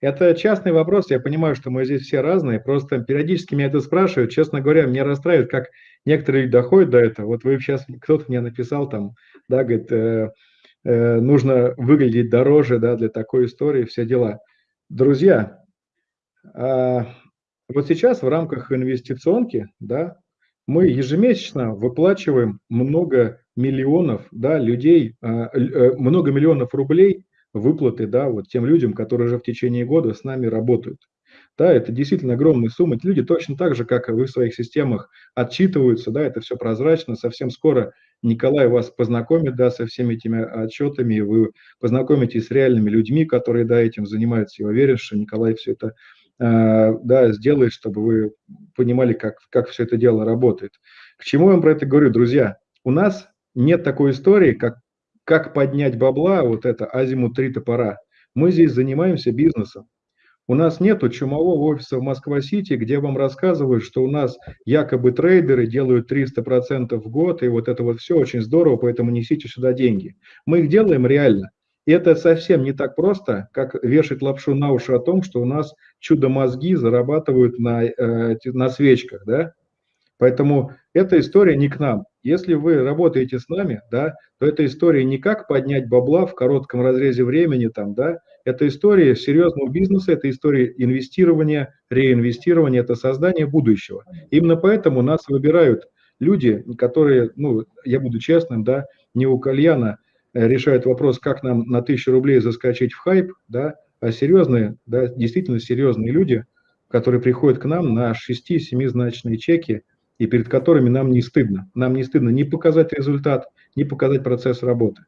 Это частный вопрос, я понимаю, что мы здесь все разные, просто периодически меня это спрашивают, честно говоря, меня расстраивает, как некоторые люди доходят до этого. Вот вы сейчас, кто-то мне написал там, да, говорит, э, э, нужно выглядеть дороже, да, для такой истории, все дела. Друзья, э, вот сейчас в рамках инвестиционки, да, мы ежемесячно выплачиваем много миллионов, да, людей, э, э, много миллионов рублей выплаты, да, вот тем людям, которые уже в течение года с нами работают. Да, это действительно огромные суммы. Эти люди точно так же, как и вы в своих системах, отчитываются, да, это все прозрачно. Совсем скоро Николай вас познакомит, да, со всеми этими отчетами, вы познакомитесь с реальными людьми, которые, да, этим занимаются. Я уверен, что Николай все это, э, да, сделает, чтобы вы понимали, как, как все это дело работает. К чему я вам про это говорю, друзья? У нас нет такой истории, как как поднять бабла, вот это азимут три топора. Мы здесь занимаемся бизнесом. У нас нету чумового офиса в Москва-Сити, где вам рассказывают, что у нас якобы трейдеры делают 300% в год, и вот это вот все очень здорово, поэтому несите сюда деньги. Мы их делаем реально. И это совсем не так просто, как вешать лапшу на уши о том, что у нас чудо-мозги зарабатывают на, э, на свечках, да? Поэтому эта история не к нам. Если вы работаете с нами, да, то эта история не как поднять бабла в коротком разрезе времени, там, да, это история серьезного бизнеса, это история инвестирования, реинвестирования, это создание будущего. Именно поэтому нас выбирают люди, которые, ну, я буду честным, да, не у кальяна э, решают вопрос, как нам на тысячу рублей заскочить в хайп, да, а серьезные, да, действительно серьезные люди, которые приходят к нам на 6-7 значные чеки, и перед которыми нам не стыдно. Нам не стыдно не показать результат, не показать процесс работы.